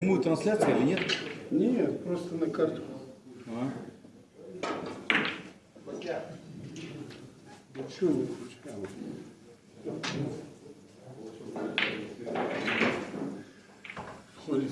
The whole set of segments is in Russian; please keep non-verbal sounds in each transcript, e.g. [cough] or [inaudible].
Прямую трансляцию или нет? Нет, просто на карту. А. Чего не включаем? Ходит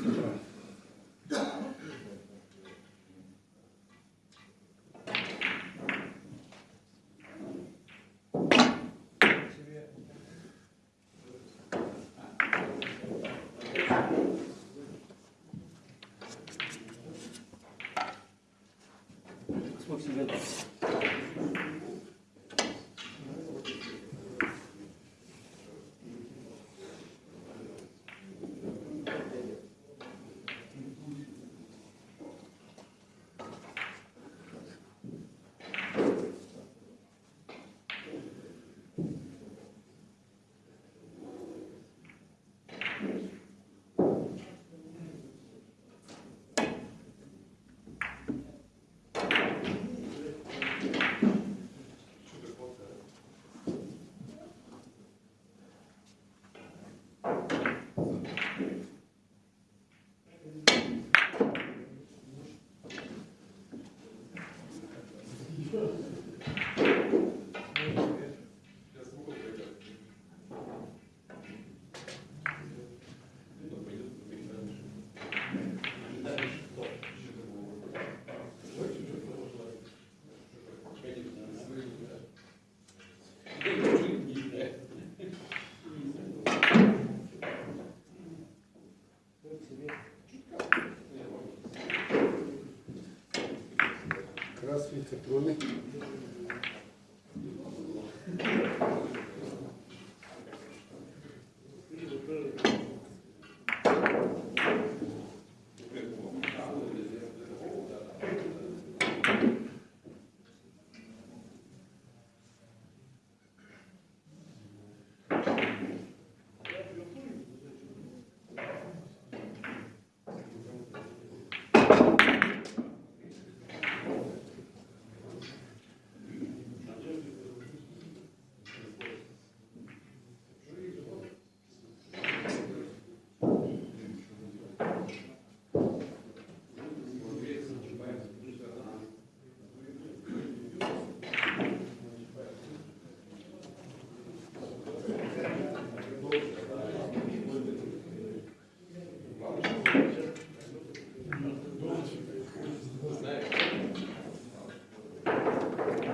Здравствуйте, кроме.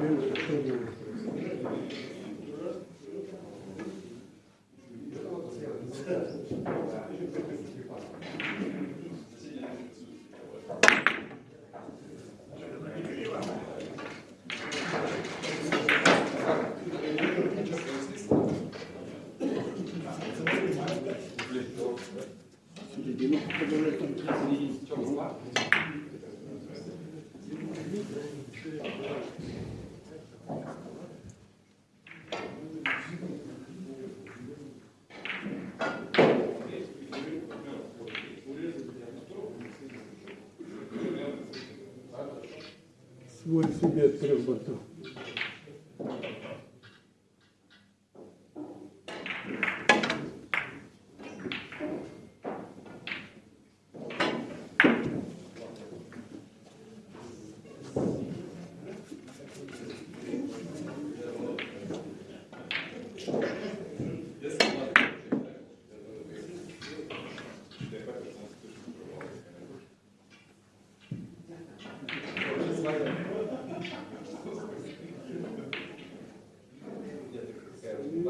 Было, что делать? Середину подобрать там середину. Свой себе от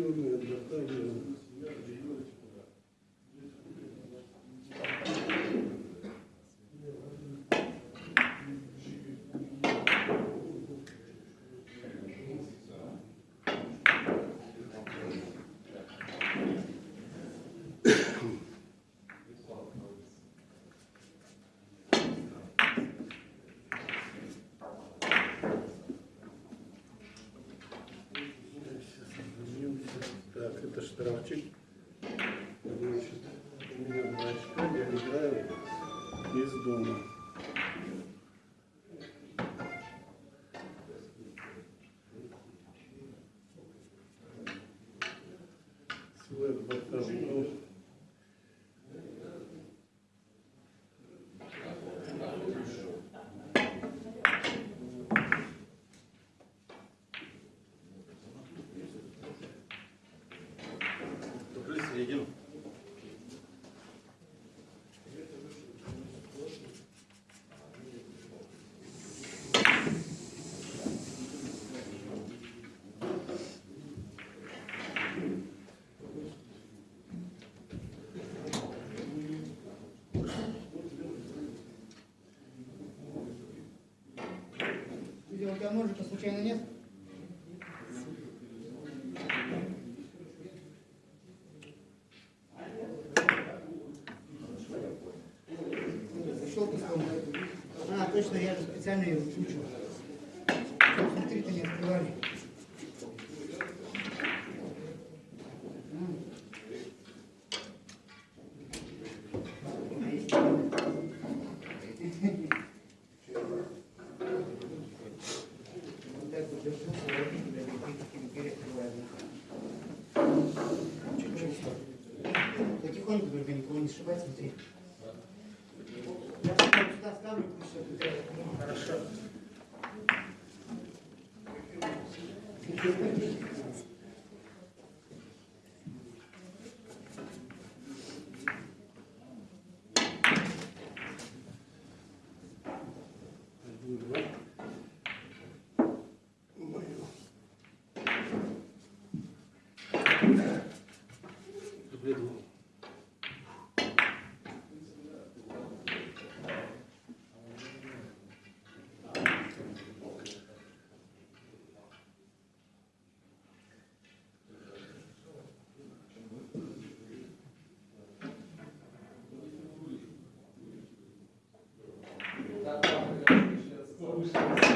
Черная дата, Кравчик. Значит, у меня два очка, я играю из дома. У тебя ножика случайно нет? А, точно, я же специально ее включил. Смотри, ты не открывали. А есть сшибать, смотри. Я сюда ставлю. Хорошо. Куда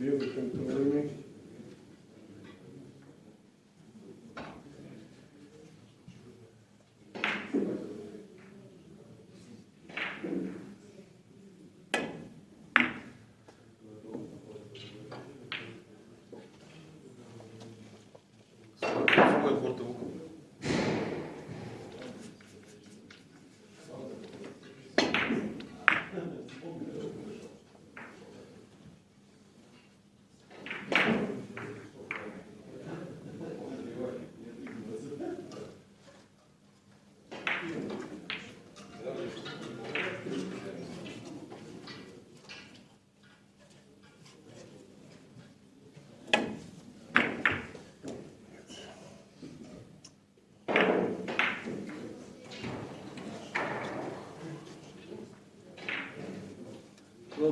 Белый контрольный. Свой борт и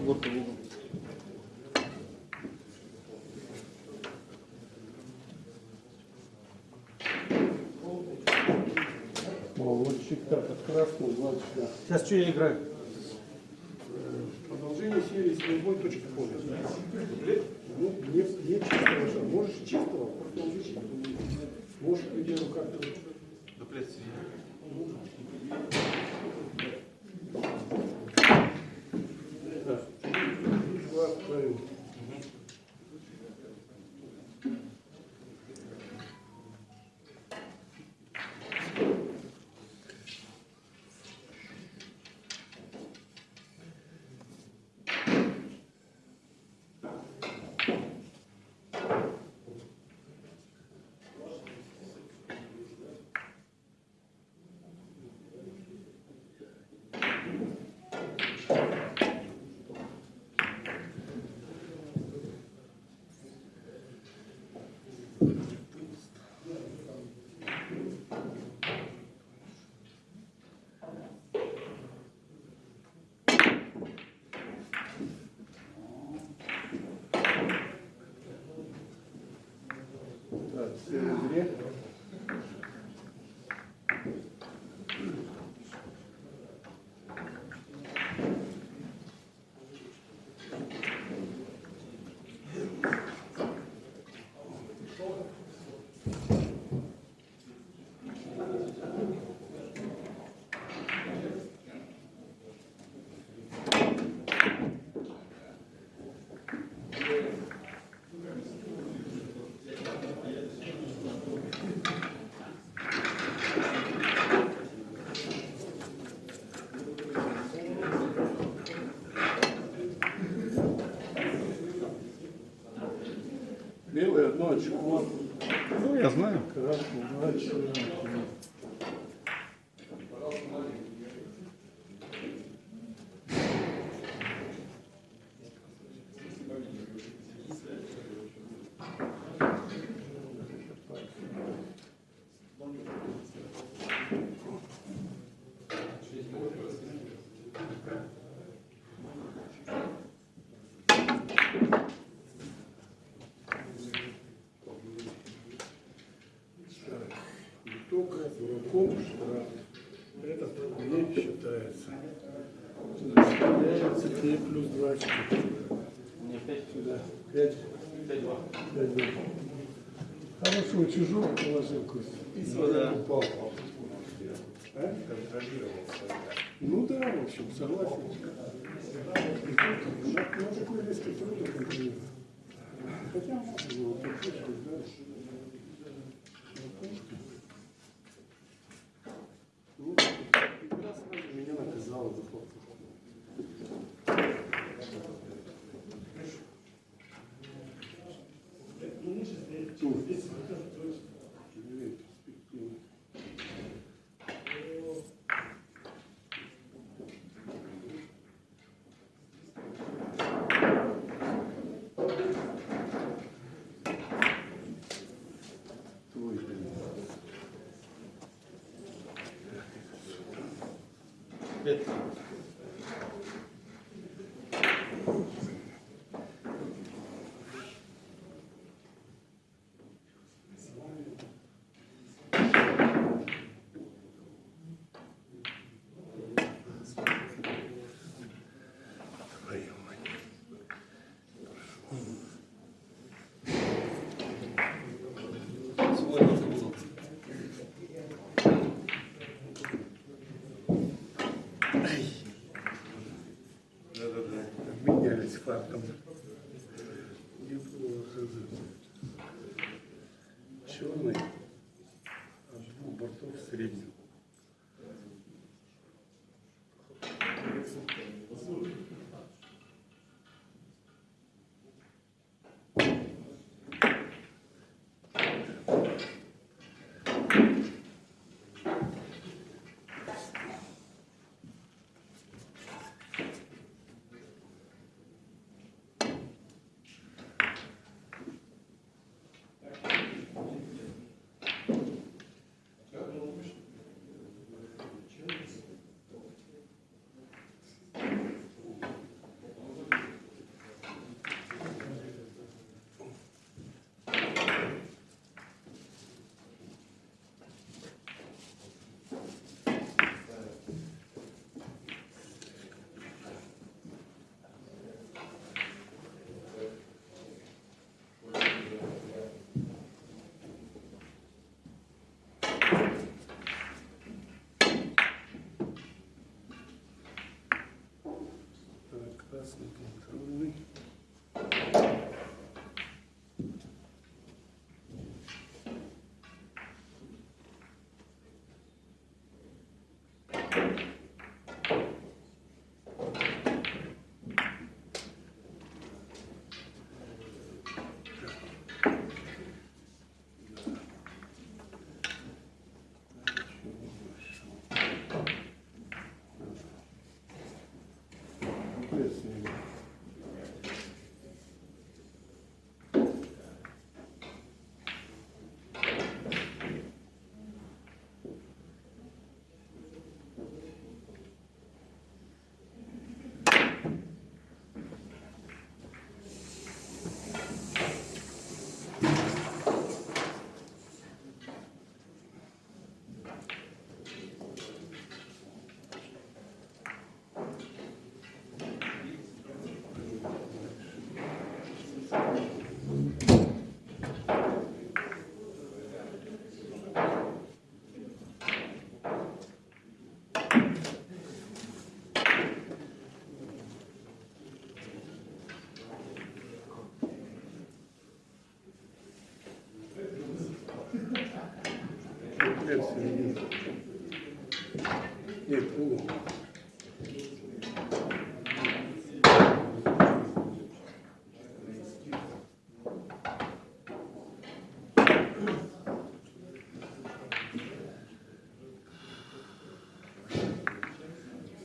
борт и угол. Красного, два очка. Сейчас что я играю? Este, se desvierte. Очко. Ну, я знаю. Красное два очка. Так, Только дураком штраф. Этот не считается. Считается тебе плюс два очка. Мне пять. Сюда. Пять. Пять два. Пять два. Хорошего чужого положил Костя. И да. упал. А? Ну да, в общем, согласен. На такой резкий трудно контролировать. Хотя можно было послушать, да. Ну, игра сразу меня наказала за хлопцев. Твой, фактом. Черный от двух бортов в среднем. Середину. Нет, полу.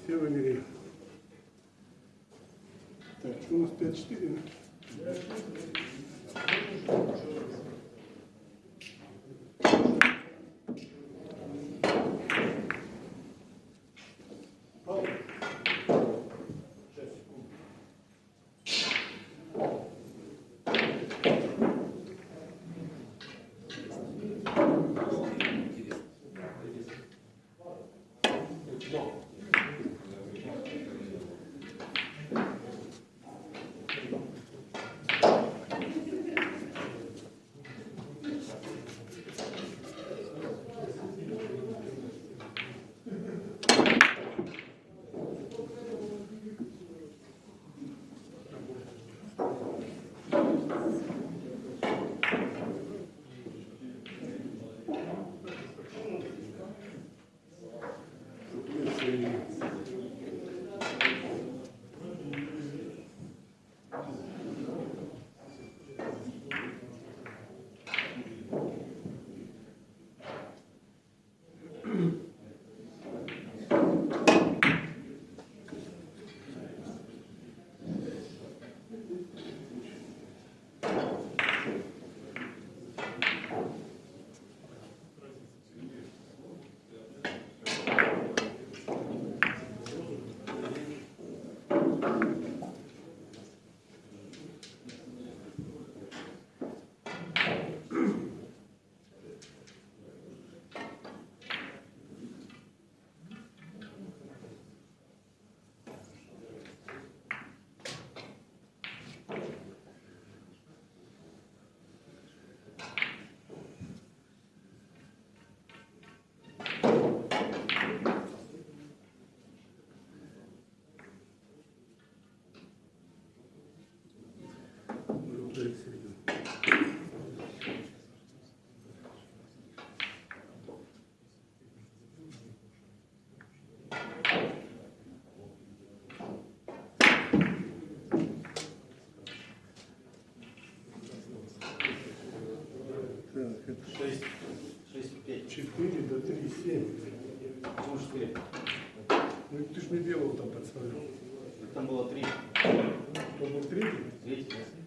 Все вымерили. Так, у нас 5-4, 4 до 3, 7. Ну, 4. Ну ты ж мне белого там подставил. Там было 3. То был третий? 3. 3.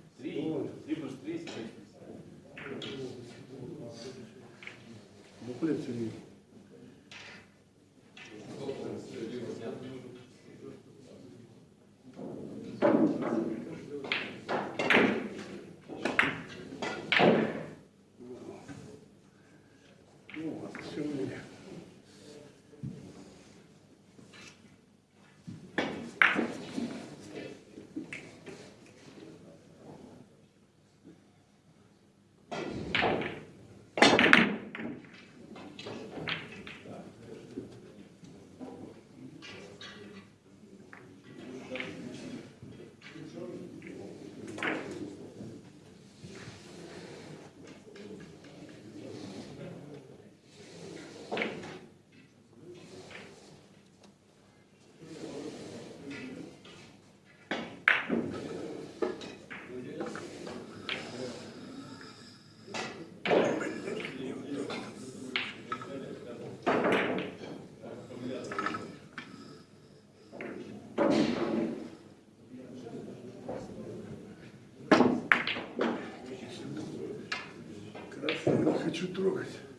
Хочу трогать.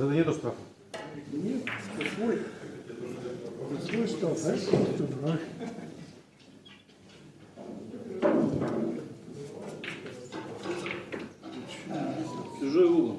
Это нету штрафа? Нет, какой? Какой штраф? Знаешь, кто дурак? Чужой угол.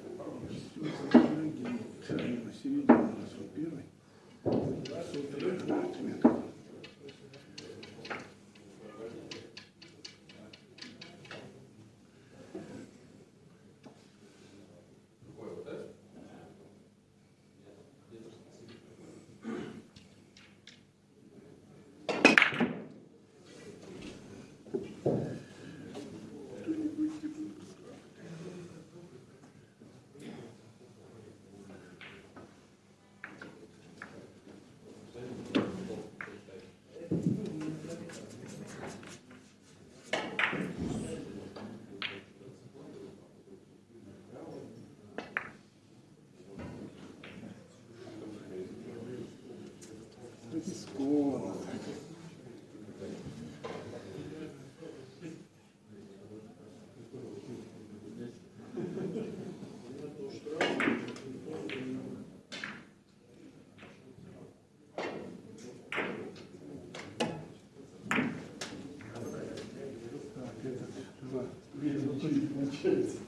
Tschüss.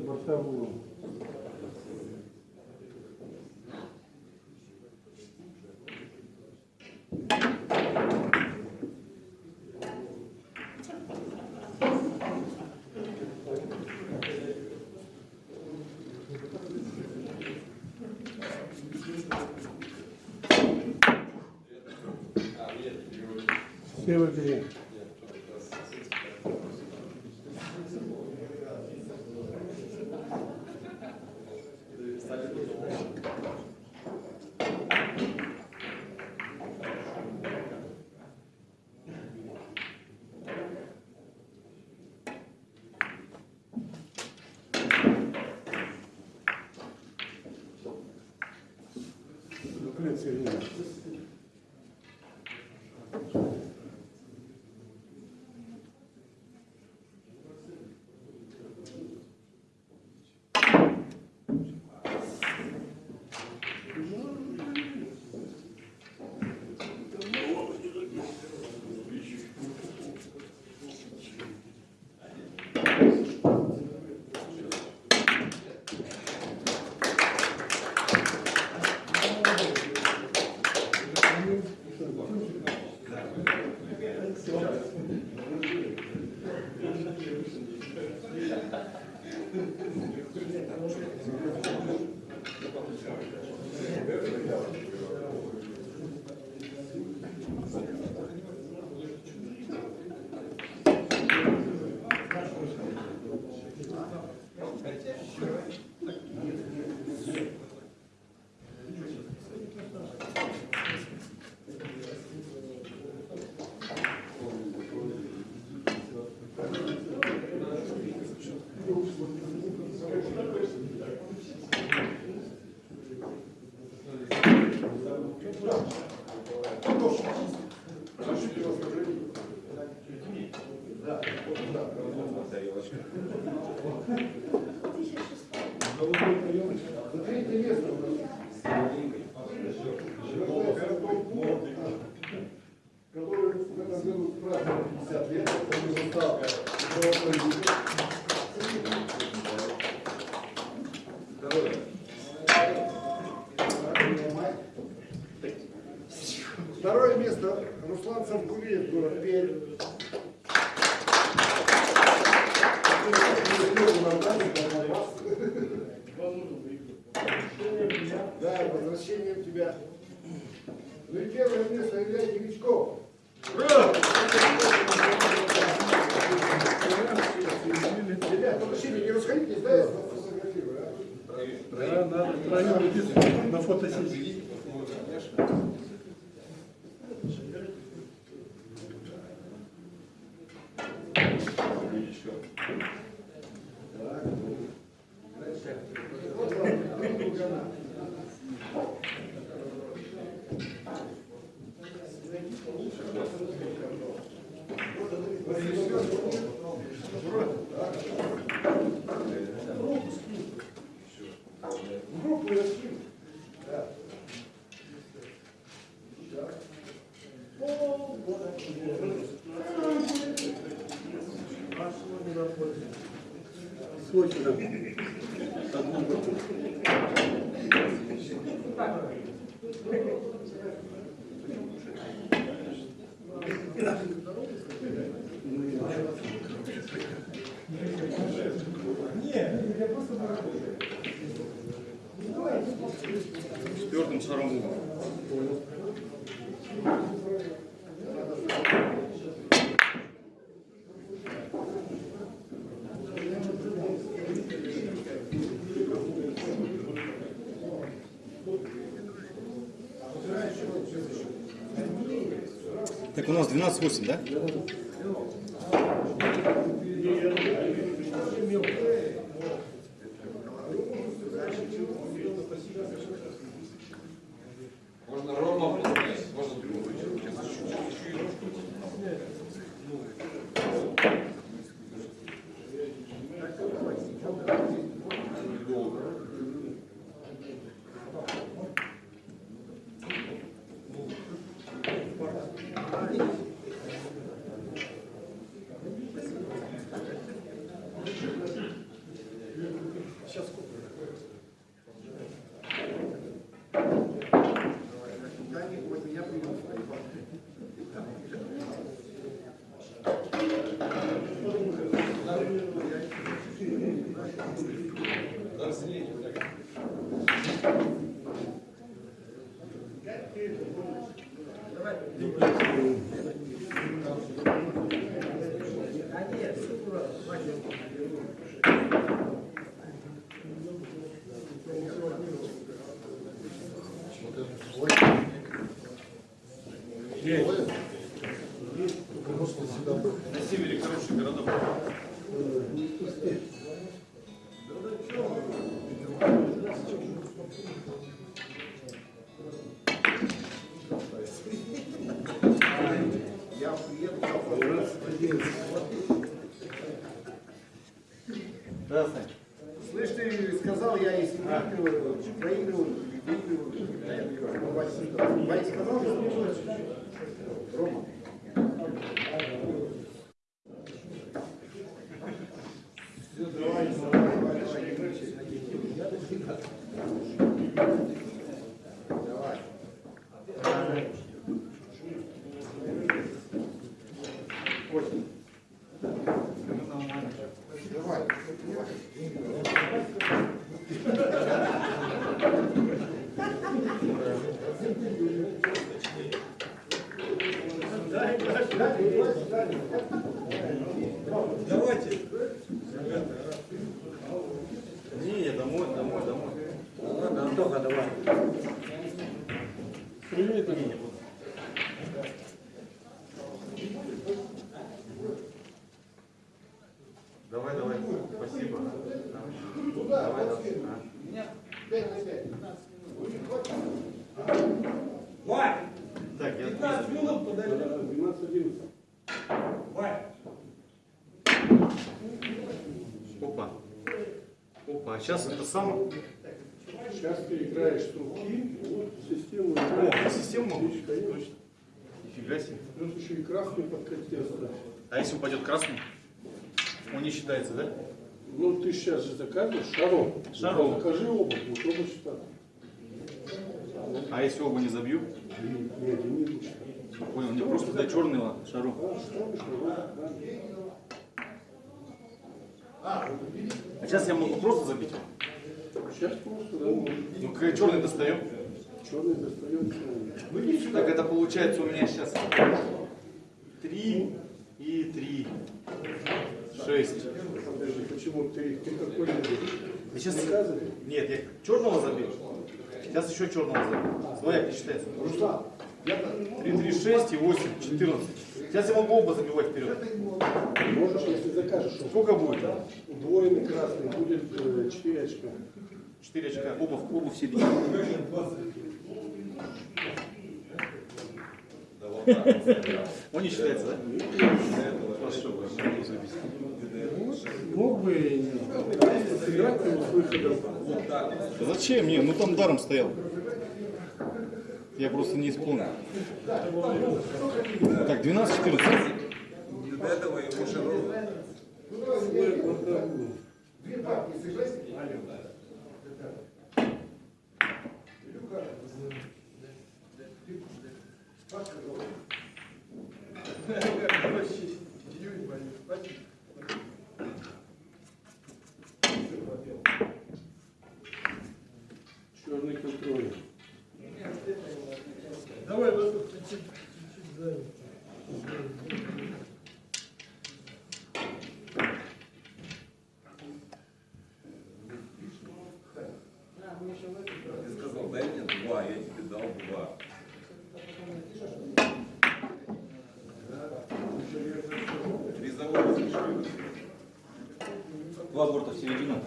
Бортовую. Все выбери. excuse. У нас 12-8, да? Можно Слышь, ты сказал, я если выигрываю, проигрываю, выигрываю. Вася сказал, что Рома. Сейчас это самое. Сейчас ты играешь с руки, вот систему О, систему могу? Точно. Нифига себе. Плюс еще и красный подкатил. А если упадет красный? Он не считается, да? Ну ты сейчас же заказываешь шаром. Шаром. Закажи оба, вот оба считать. А если оба не забью? Один не лучше. Понял, мне просто до черного шару. Да, что, да, А сейчас я могу просто забить? Сейчас просто, да. Ну, как черный достаем. Черный достает черный. Так это получается у меня сейчас три и три. Шесть. Подожди, почему ты, ты какой? Я сейчас... Нет, я черного забил. Сейчас еще черного забил. Своя не считается. Руслан, 3, 3, 6 и 8, 14. Сейчас я могу оба забивать вперед. можешь, если закажешь, Сколько будет? удвоенный красный будет э, 4 очка. 4 очка. Оба, в- оба в середине. Он не считается, да? Хорошо, хорошо, забить. Мог бы сыграть его с выходом. Да Зачем мне? Ну там даром стоял. Я просто не исполнил. Так, 12-14. Черный контроль. Давай, вот тут чуть-чуть, чуть-чуть сзади. Ты сказал, дай мне два, я тебе дал два. Призовой разрешили. Два борта в середину.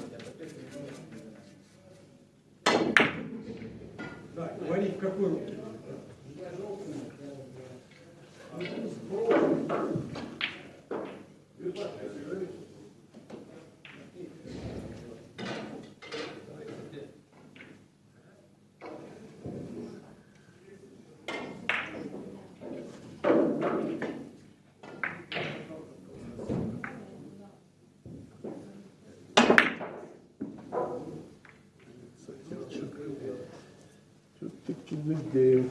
Так, говори, в какой руке? Тут ты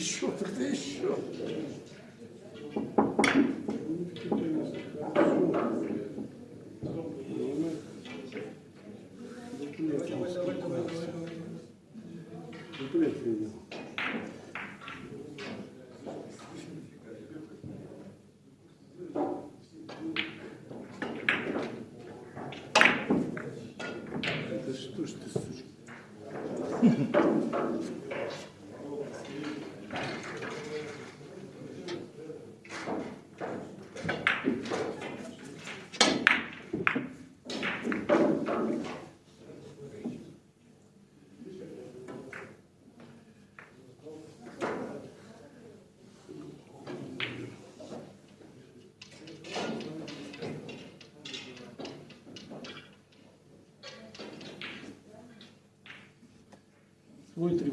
Еще, тогда еще. Это что ж ты, сучка? [laughs]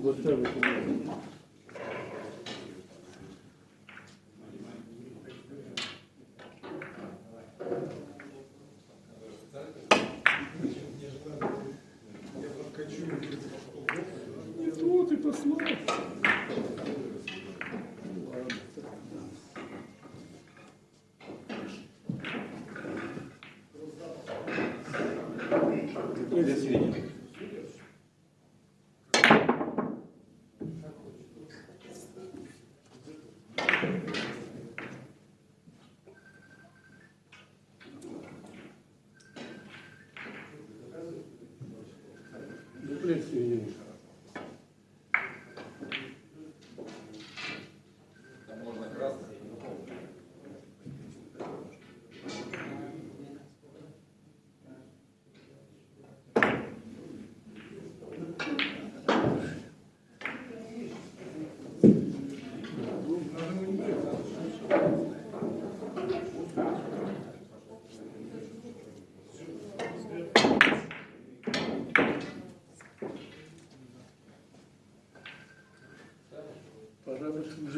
Этом. Вот и послал. Где в Good to see you.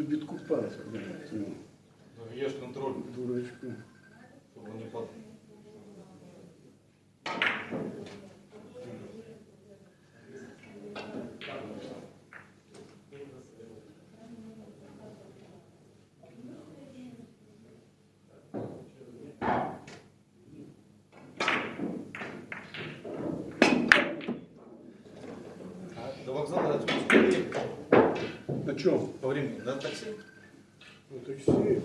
Уже битку палец, Ну, Ешь контроль, дурачку. чтобы не падал. До вокзала ехать? На чем? По времени, на такси? На такси.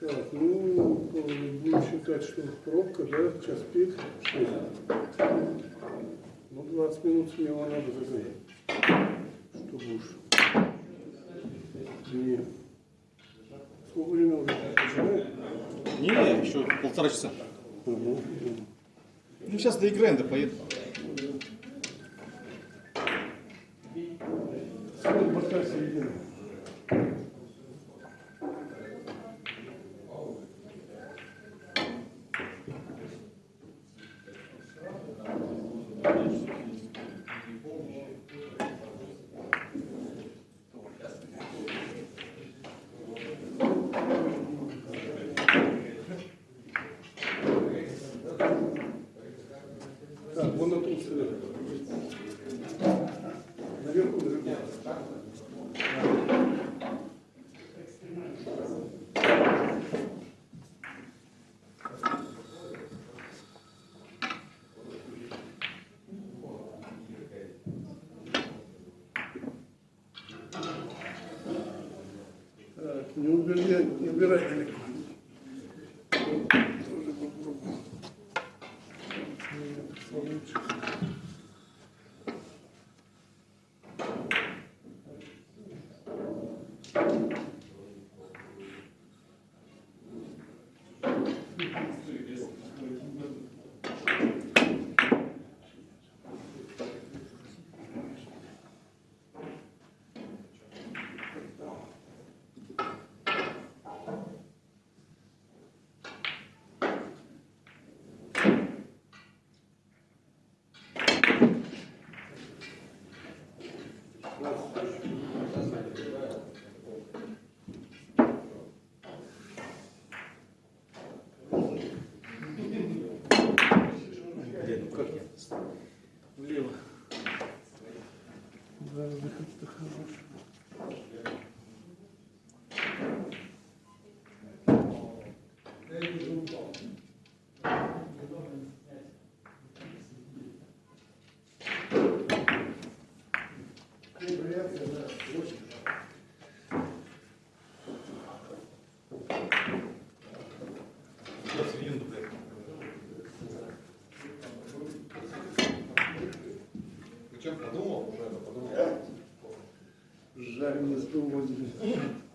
Так, ну, будем считать, что пробка, да, час пик. Ну, 20 минут смело надо загонять. Чтобы уж. Не. Сколько времени уже? Не, еще полтора часа. Угу. Ну, сейчас доиграем, да поеду. Сколько борта не убирай, не убирай выход-то хороший. Причем подумал, уже